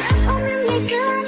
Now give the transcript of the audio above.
I'm really sure.